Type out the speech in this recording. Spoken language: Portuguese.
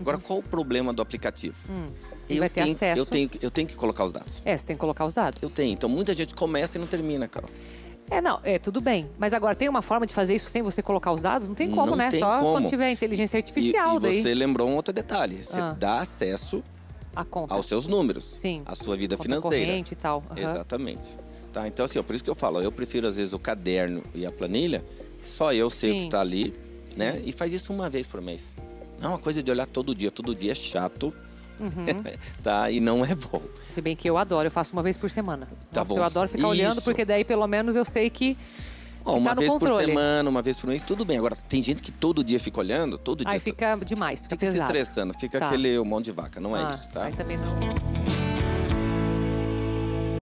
Agora, qual o problema do aplicativo? Hum. Eu vai ter tenho, acesso. Eu tenho, eu tenho que colocar os dados. É, você tem que colocar os dados. Eu tenho. Então, muita gente começa e não termina, Carol. É, não, é, tudo bem. Mas agora tem uma forma de fazer isso sem você colocar os dados? Não tem como, Não né? tem Só como. quando tiver inteligência E, artificial e daí. você lembrou um outro detalhe. Você Ah. dá acesso aos seus números. Sim. À sua vida conta financeira. corrente e tal. Aham. Exatamente. Tá, então assim, ó, por isso que eu falo, eu prefiro às vezes o caderno e a planilha, só eu sei o Sim. que está ali, né? E faz isso uma vez por mês. Não é uma coisa de olhar todo dia, todo dia é chato, Uhum. tá? E não é bom. Se bem que eu adoro, eu faço uma vez por semana. Tá Nossa, bom. Eu adoro ficar olhando, Isso. porque daí pelo menos eu sei que. Ó, Que uma tá vez por controle. semana, uma vez por mês, tudo bem. Agora, tem gente que todo dia fica olhando, todo dia Aí fica demais, fica, fica se estressando, fica Tá. aquele mão de vaca, não é Ah, isso, tá? Aí também não.